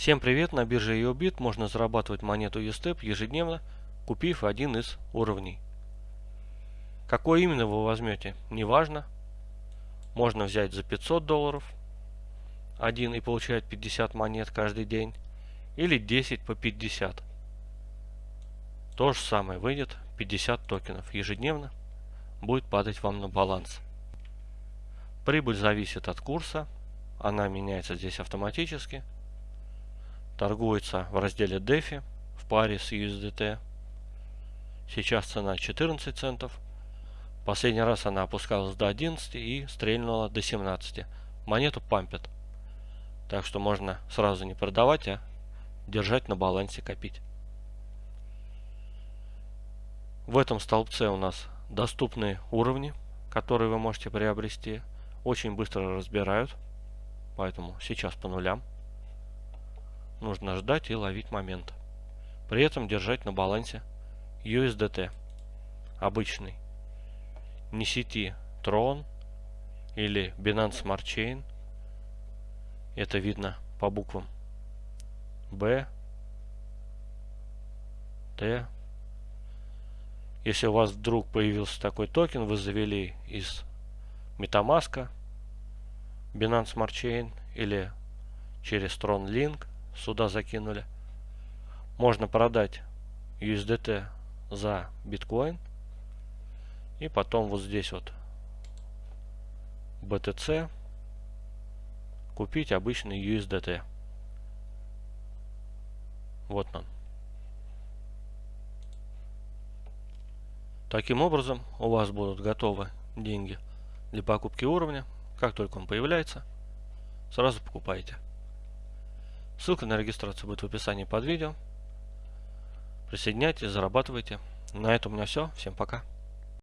Всем привет! На бирже EOBIT можно зарабатывать монету USTEP ежедневно, купив один из уровней. Какой именно вы возьмете, неважно. Можно взять за 500 долларов один и получать 50 монет каждый день, или 10 по 50. То же самое выйдет 50 токенов ежедневно, будет падать вам на баланс. Прибыль зависит от курса, она меняется здесь автоматически торгуется в разделе DeFi в паре с USDT. Сейчас цена 14 центов. Последний раз она опускалась до 11 и стрельнула до 17. Монету пампят. Так что можно сразу не продавать, а держать на балансе, копить. В этом столбце у нас доступные уровни, которые вы можете приобрести. Очень быстро разбирают. Поэтому сейчас по нулям. Нужно ждать и ловить момент. При этом держать на балансе USDT. Обычный. Не сети Tron или Binance Smart Chain. Это видно по буквам. B, T. Если у вас вдруг появился такой токен, вы завели из MetaMask, Binance Smart Chain или через Tron Link, сюда закинули. Можно продать USDT за биткоин. И потом вот здесь вот BTC купить обычный USDT. Вот он. Таким образом у вас будут готовы деньги для покупки уровня. Как только он появляется, сразу покупаете. Ссылка на регистрацию будет в описании под видео. Присоединяйтесь, зарабатывайте. На этом у меня все. Всем пока.